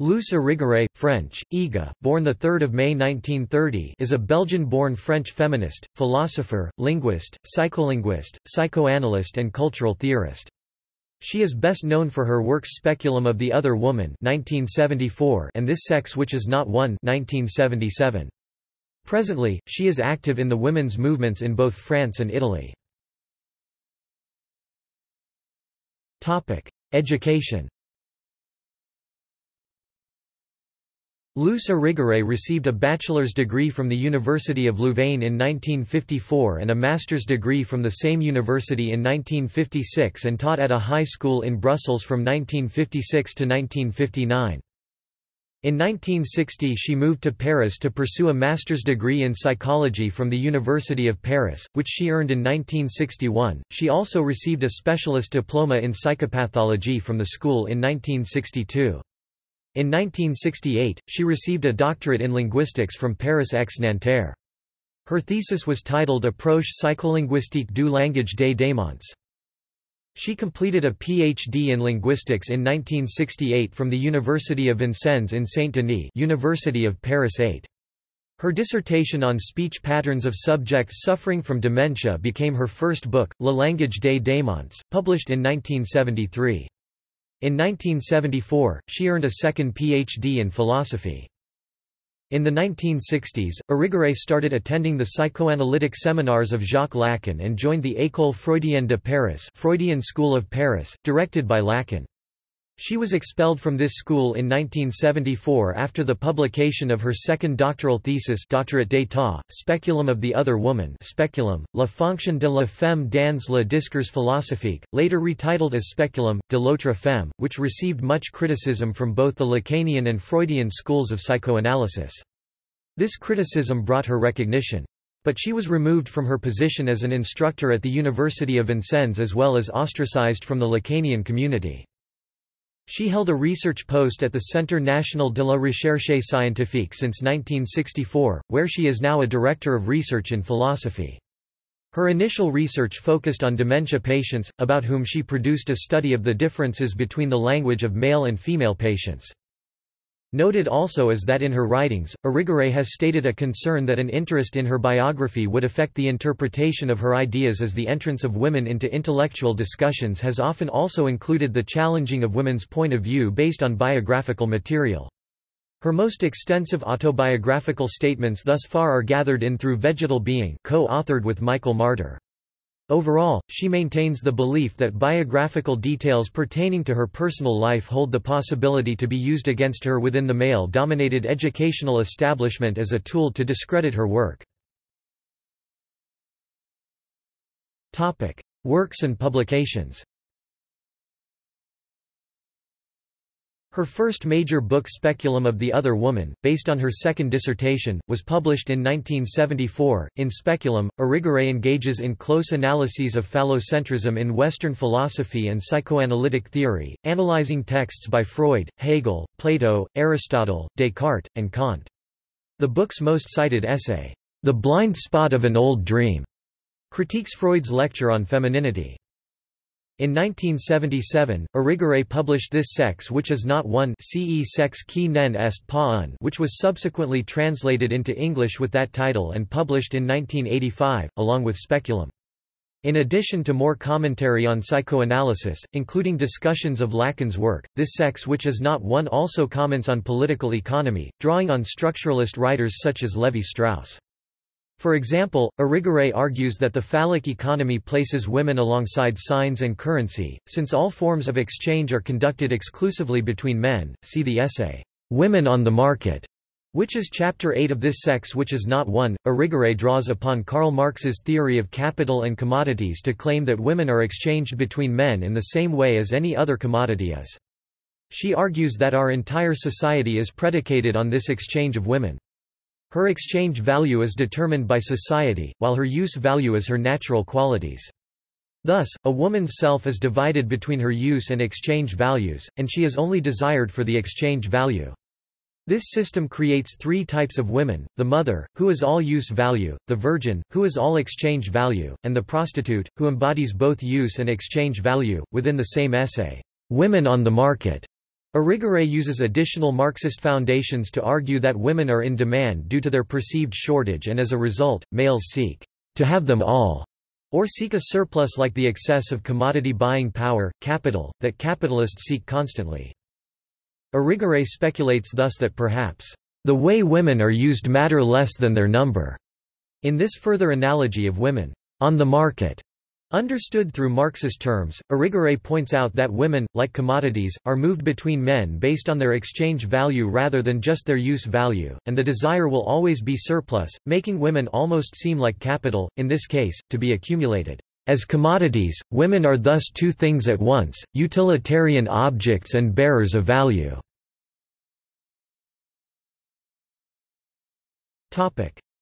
Luce Irigaray, French, Iga, born 3 May 1930 is a Belgian-born French feminist, philosopher, linguist, psycholinguist, psychoanalyst and cultural theorist. She is best known for her works Speculum of the Other Woman 1974 and This Sex Which Is Not One 1977. Presently, she is active in the women's movements in both France and Italy. Education Luce Irigaray received a bachelor's degree from the University of Louvain in 1954 and a master's degree from the same university in 1956 and taught at a high school in Brussels from 1956 to 1959. In 1960 she moved to Paris to pursue a master's degree in psychology from the University of Paris, which she earned in 1961. She also received a specialist diploma in psychopathology from the school in 1962. In 1968, she received a doctorate in linguistics from Paris X-Nanterre. Her thesis was titled Approche psycholinguistique du langage des démons. She completed a Ph.D. in linguistics in 1968 from the University of Vincennes in Saint-Denis University of Paris 8. Her dissertation on speech patterns of subjects suffering from dementia became her first book, Le langage des démons, published in 1973. In 1974, she earned a second Ph.D. in philosophy. In the 1960s, Irigaray started attending the psychoanalytic seminars of Jacques Lacan and joined the École Freudienne de Paris Freudian School of Paris, directed by Lacan. She was expelled from this school in 1974 after the publication of her second doctoral thesis Doctorat d'état, Speculum of the Other Woman Speculum, La fonction de la femme dans le discours philosophique, later retitled as Speculum, de l'autre femme, which received much criticism from both the Lacanian and Freudian schools of psychoanalysis. This criticism brought her recognition. But she was removed from her position as an instructor at the University of Vincennes as well as ostracized from the Lacanian community. She held a research post at the Centre National de la Recherche Scientifique since 1964, where she is now a director of research in philosophy. Her initial research focused on dementia patients, about whom she produced a study of the differences between the language of male and female patients. Noted also is that in her writings, Irigaray has stated a concern that an interest in her biography would affect the interpretation of her ideas as the entrance of women into intellectual discussions has often also included the challenging of women's point of view based on biographical material. Her most extensive autobiographical statements thus far are gathered in Through Vegetal Being co-authored with Michael Marder. Overall, she maintains the belief that biographical details pertaining to her personal life hold the possibility to be used against her within the male-dominated educational establishment as a tool to discredit her work. Works and publications Her first major book Speculum of the Other Woman, based on her second dissertation, was published in 1974. In Speculum, Irigaray engages in close analyses of phallocentrism in Western philosophy and psychoanalytic theory, analyzing texts by Freud, Hegel, Plato, Aristotle, Descartes, and Kant. The book's most cited essay, The Blind Spot of an Old Dream, critiques Freud's lecture on femininity. In 1977, Irigaray published This Sex Which Is Not One Ce sex qui nen est pas un which was subsequently translated into English with that title and published in 1985, along with Speculum. In addition to more commentary on psychoanalysis, including discussions of Lacan's work, This Sex Which Is Not One also comments on political economy, drawing on structuralist writers such as Levi-Strauss. For example, Irigaray argues that the phallic economy places women alongside signs and currency, since all forms of exchange are conducted exclusively between men. See the essay, Women on the Market, which is chapter 8 of This Sex Which Is Not One. Irigaray draws upon Karl Marx's theory of capital and commodities to claim that women are exchanged between men in the same way as any other commodity is. She argues that our entire society is predicated on this exchange of women. Her exchange value is determined by society, while her use value is her natural qualities. Thus, a woman's self is divided between her use and exchange values, and she is only desired for the exchange value. This system creates three types of women, the mother, who is all use value, the virgin, who is all exchange value, and the prostitute, who embodies both use and exchange value. Within the same essay, Women on the Market, Irigaray uses additional Marxist foundations to argue that women are in demand due to their perceived shortage and as a result, males seek to have them all, or seek a surplus like the excess of commodity buying power, capital, that capitalists seek constantly. Irigaray speculates thus that perhaps, "...the way women are used matter less than their number." In this further analogy of women, "...on the market," Understood through Marxist terms, Irigaray points out that women, like commodities, are moved between men based on their exchange value rather than just their use value, and the desire will always be surplus, making women almost seem like capital, in this case, to be accumulated. As commodities, women are thus two things at once, utilitarian objects and bearers of value.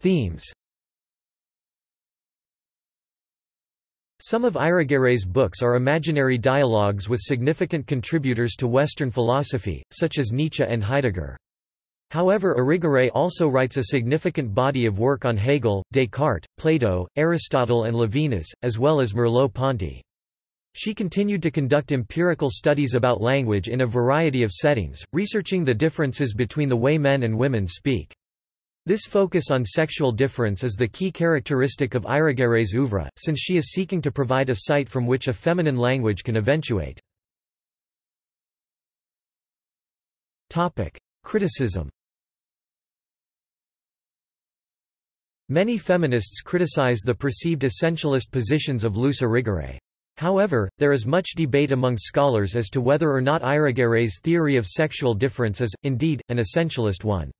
Themes Some of Irigaray's books are imaginary dialogues with significant contributors to Western philosophy, such as Nietzsche and Heidegger. However Irigaray also writes a significant body of work on Hegel, Descartes, Plato, Aristotle and Levinas, as well as Merleau-Ponty. She continued to conduct empirical studies about language in a variety of settings, researching the differences between the way men and women speak. This focus on sexual difference is the key characteristic of Irigaray's oeuvre, since she is seeking to provide a site from which a feminine language can eventuate. Criticism Many feminists criticize the perceived essentialist positions of Luce Irigaray. However, there is much debate among scholars as to whether or not Irigaray's theory of sexual difference is, indeed, an essentialist one.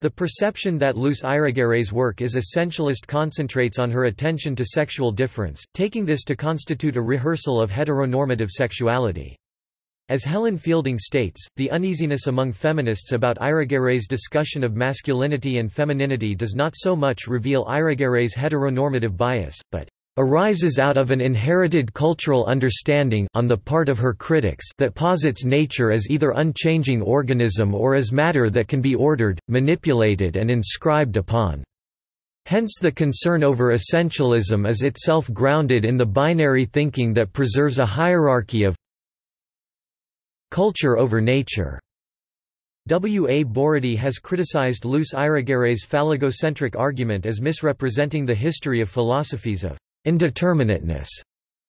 The perception that Luce Irigaray's work is essentialist concentrates on her attention to sexual difference, taking this to constitute a rehearsal of heteronormative sexuality. As Helen Fielding states, the uneasiness among feminists about Irigaray's discussion of masculinity and femininity does not so much reveal Irigaray's heteronormative bias, but arises out of an inherited cultural understanding on the part of her critics that posits nature as either unchanging organism or as matter that can be ordered, manipulated and inscribed upon. Hence the concern over essentialism is itself grounded in the binary thinking that preserves a hierarchy of culture over nature. W. A. Borody has criticized Luce Irigaray's phallogocentric argument as misrepresenting the history of philosophies of indeterminateness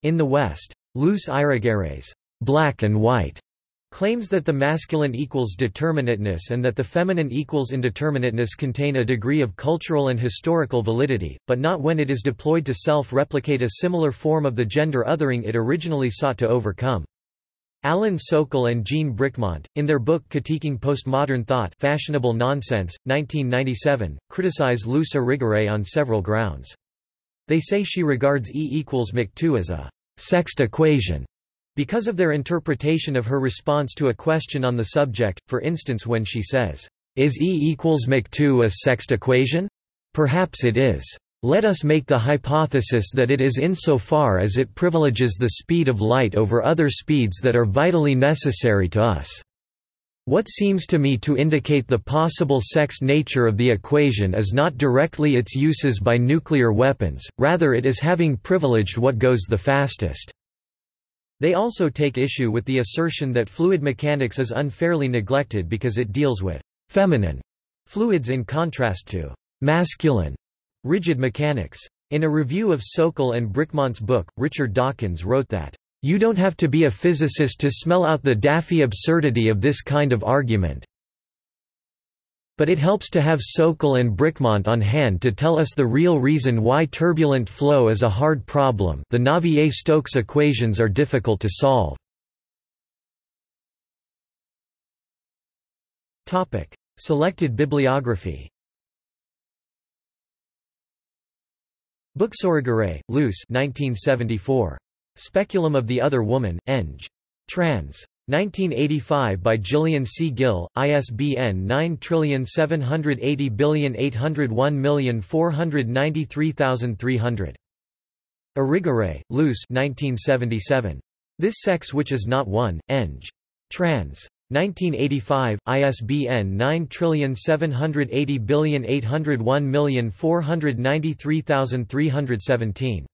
in the West. Luce Irigaray's black and white claims that the masculine equals determinateness and that the feminine equals indeterminateness contain a degree of cultural and historical validity, but not when it is deployed to self-replicate a similar form of the gender othering it originally sought to overcome. Alan Sokal and Jean Bricmont, in their book Critiquing Postmodern Thought Fashionable Nonsense, 1997, criticize Luce Irigaray on several grounds. They say she regards E equals Mach2 as a sexed equation because of their interpretation of her response to a question on the subject, for instance when she says, Is E equals Mach2 a sexed equation? Perhaps it is. Let us make the hypothesis that it is insofar as it privileges the speed of light over other speeds that are vitally necessary to us. What seems to me to indicate the possible sex nature of the equation is not directly its uses by nuclear weapons, rather it is having privileged what goes the fastest. They also take issue with the assertion that fluid mechanics is unfairly neglected because it deals with feminine fluids in contrast to masculine rigid mechanics. In a review of Sokal and Bricmont's book, Richard Dawkins wrote that you don't have to be a physicist to smell out the daffy absurdity of this kind of argument. But it helps to have Sokal and Bricmont on hand to tell us the real reason why turbulent flow is a hard problem the Navier-Stokes equations are difficult to solve. Selected bibliography Books Irigaray, Luce 1974. Speculum of the Other Woman, Eng. Trans. 1985 by Gillian C. Gill, ISBN 9780801493300. Irigaray, Luce 1977. This Sex Which Is Not One, Eng. Trans. 1985, ISBN 9780801493317.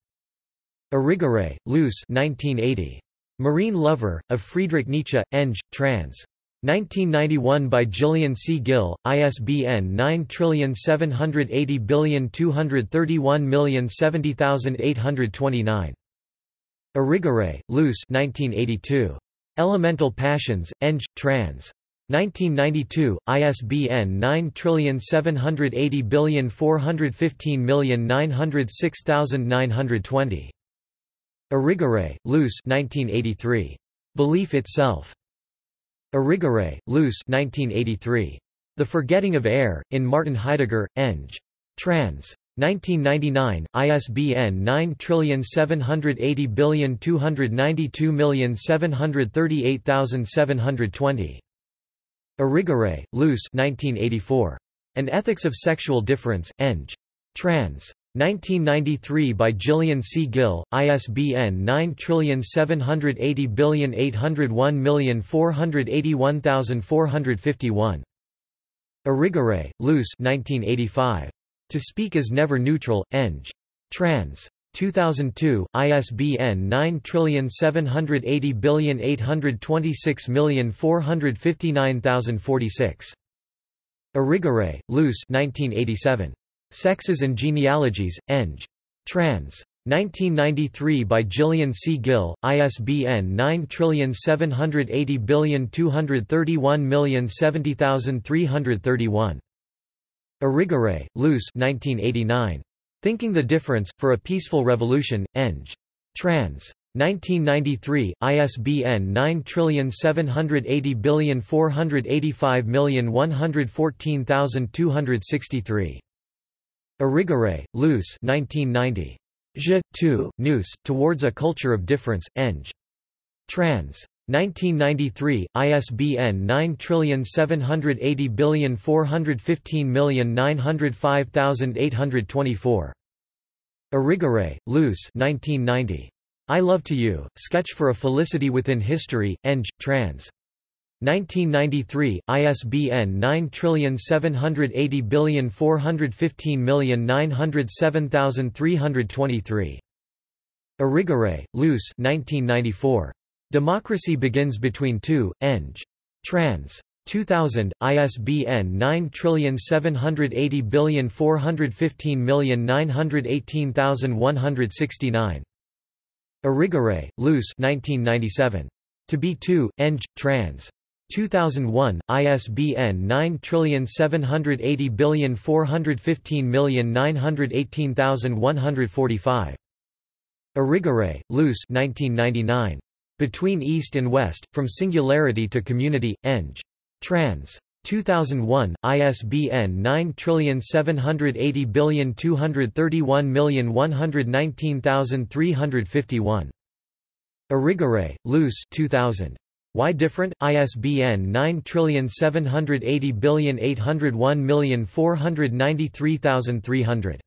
Irigaray, Luce 1980. Marine Lover, of Friedrich Nietzsche, Eng. trans. 1991 by Gillian C. Gill, ISBN 9780231070829. Irigaray, Luce 1982. Elemental Passions, Eng. trans. 1992, ISBN 9780415906920. Irigaray, Luce 1983. Belief Itself. Irigaray, Luce 1983. The Forgetting of Air, in Martin Heidegger, Eng. Trans. 1999, ISBN 9780292738720. Irigaray, Luce 1984. An Ethics of Sexual Difference, Eng. Trans. 1993 by Gillian C. Gill, ISBN 9780801481451. Irigaray, Luce 1985. To Speak is Never Neutral, Eng. Trans. 2002, ISBN 9780826459046. Irigaray, Luce 1987. Sexes and Genealogies, Eng. Trans. 1993 by Gillian C. Gill, ISBN 9780231070331. Irigaray, Luce 1989. Thinking the Difference, For a Peaceful Revolution, Eng. Trans. 1993, ISBN 9780485114263. Irigaray, Luce 1990. Je, tu, nous, Towards a Culture of Difference, Eng. Trans. 1993, ISBN 9780415905824. Irigaray, Luce 1990. I Love to You, Sketch for a Felicity Within History, Eng. Trans. 1993, ISBN 9780415907323. Irigaray, Luce 1994. Democracy Begins Between Two, Eng. Trans. 2000, ISBN 9780415918169. Irigaray, Luce 1997. To Be Two, Eng. Trans. 2001, ISBN 9780415918145. Irigaray, Luce 1999. Between East and West, From Singularity to Community, Eng. Trans. 2001, ISBN 9780231119351. Irigaray, Luce 2000. Why Different? ISBN 9780801493300.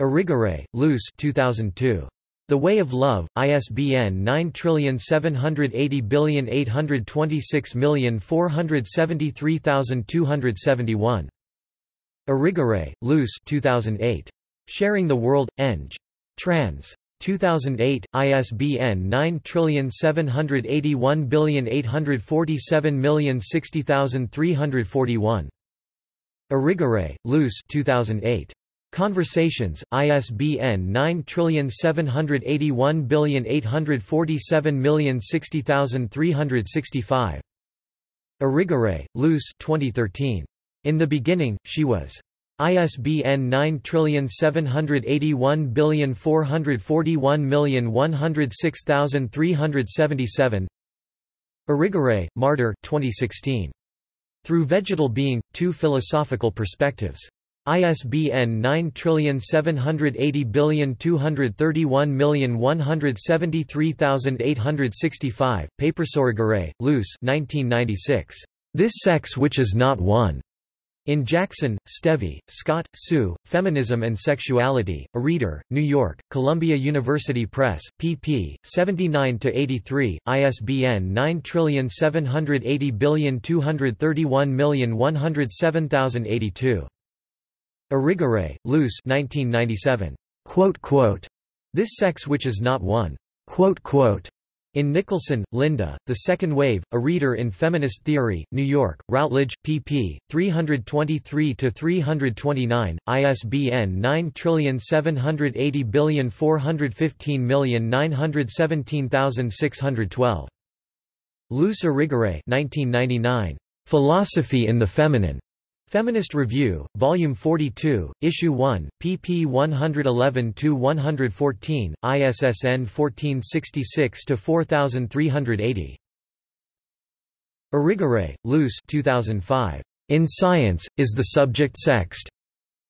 Irigaray, Luce 2002. The Way of Love, ISBN 9780826473271. Irigaray, Luce 2008. Sharing the World, Eng. Trans. 2008, ISBN 9781847060341. Irigaray, Luce 2008. Conversations, ISBN 9781847060365. Irigaray, Luce 2013. In the Beginning, She Was. ISBN 9781441106377 Irigaray, Marder 2016. Through Vegetal Being, Two Philosophical Perspectives. ISBN 9780231173865, Papers Irigaray, Luce 1996. This Sex Which Is Not One. In Jackson, Stevie, Scott, Sue, Feminism and Sexuality, A Reader, New York, Columbia University Press, pp. 79–83, ISBN 9780231107082. Irigaray, Luce 1997. Quote, quote, this sex which is not one. Quote, quote, In Nicholson, Linda, The Second Wave, A Reader in Feminist Theory, New York, Routledge, pp. 323-329, ISBN 9780415917612. Luce Irigaray 1999. Philosophy in the Feminine. Feminist Review, Volume 42, Issue 1, pp 111–114, ISSN 1466–4380. Irigaray, Luce 2005. In Science, Is the Subject Sexed?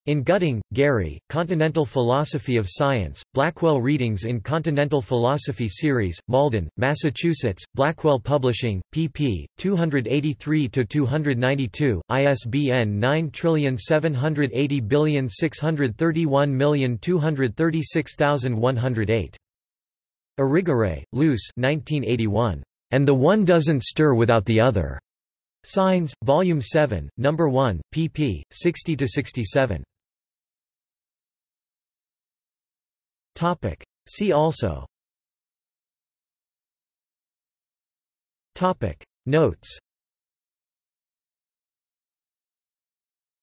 In Gutting, Gary, Continental Philosophy of Science, Blackwell Readings in Continental Philosophy Series, Malden, Massachusetts, Blackwell Publishing, pp. 283–292, ISBN 9780631236108. Irigaray, Luce 1981. And the One Doesn't Stir Without the Other. Signs, Volume 7, No. 1, pp. 60–67. Topic. See also Topic. Notes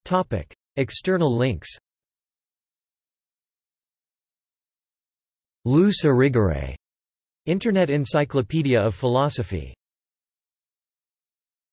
Topic. External links Luce Irigaray. Internet Encyclopedia of Philosophy